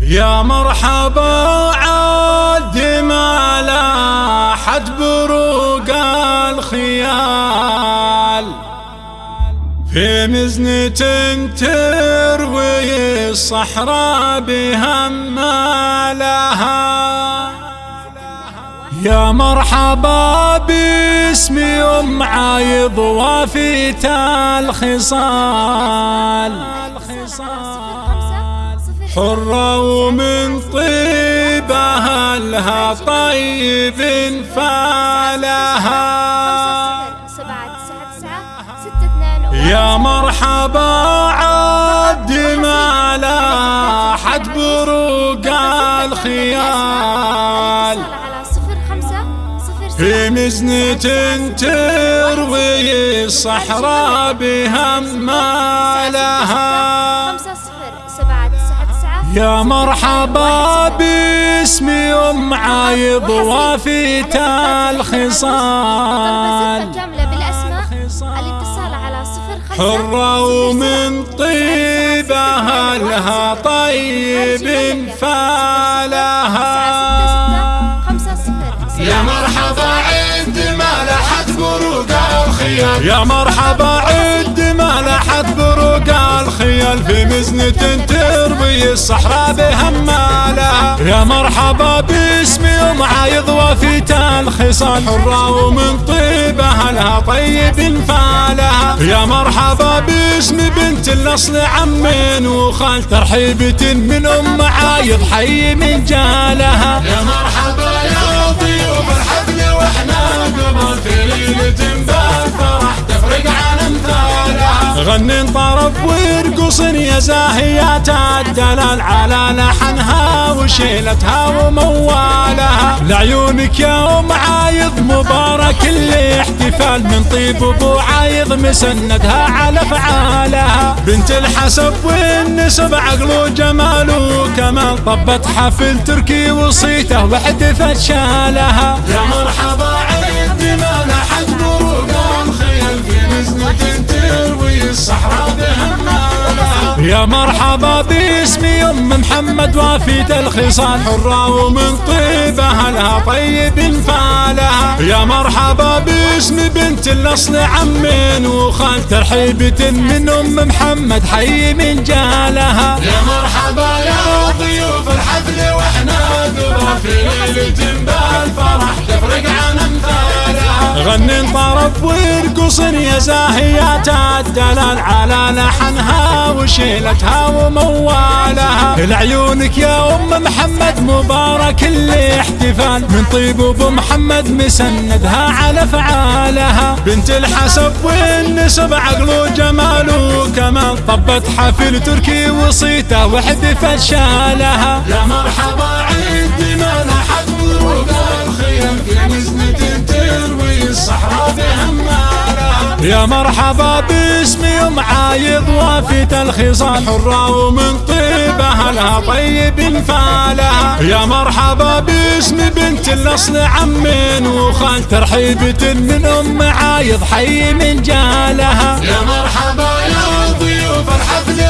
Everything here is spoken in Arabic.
يا مرحبا عاد ما لاحت بروق الخيال. في مزنة تروي الصحراء بهم لها. يا مرحبا باسمي ام عايض وافيت الخصال حرة ومن طيب أهلها طيب فالها يا مرحبا عد ما لاحت بروق الخيال. في مزنة تروي الصحراء بهم ما لها يا مرحبا باسمي أم عايض وافيت الخصال. حرة ومن طيب أهلها طيب فالها يا مرحبا عند ما لحت بروق الخيال يا مرحبا بروق الخيال في مزنة تربي الصحراء بهمالها. يا مرحبا باسمي ام عايض وفيت الخصال حرة ومن طيب اهلها طيب فالها يا مرحبا باسم بنت الاصل عم وخال ترحيبة من أم عايض حي من جالها. امثالها غني طرب ويرقص يا زاهيات الدلال على لحنها وشيلتها وموالها. لعيونك يا ام عايض مبارك الاحتفال من طيب ابو عايض مسندها على فعالها بنت الحسب والنسب عقل وجمال وكمال طبت حفل تركي وصيته وحدثت شالها. يا مرحبا عيد ما لحد مرحبا باسمي أم محمد وافيت الخصال حرة ومن طيب اهلها طيب فالها يا مرحبا باسم بنت الأصل عم وخال ترحيبة من أم محمد حي من جالها. يا مرحبا يا ضيوف الحفل وإحنا قبل في غني طرب ويرقص يا زاهيات الدلال على لحنها وشيلتها وموالها. لعيونك يا أم محمد مبارك الاحتفال من طيب أبو محمد مسندها على فعالها. بنت الحسب والنسب عقل وجمال وكمال. طبت حفل تركي وصيته وحدثت شالها. يا مرحبا عيد ما لحد بروق الخيل يا مرحبا باسمي ام عايض وافيت الخصال حرة ومن طيب اهلها طيب فالها. يا مرحبا باسم بنت الأصل عم وخال ترحيبة من أم عايض حي من جالها. يا مرحبا يا ضيوف الحفل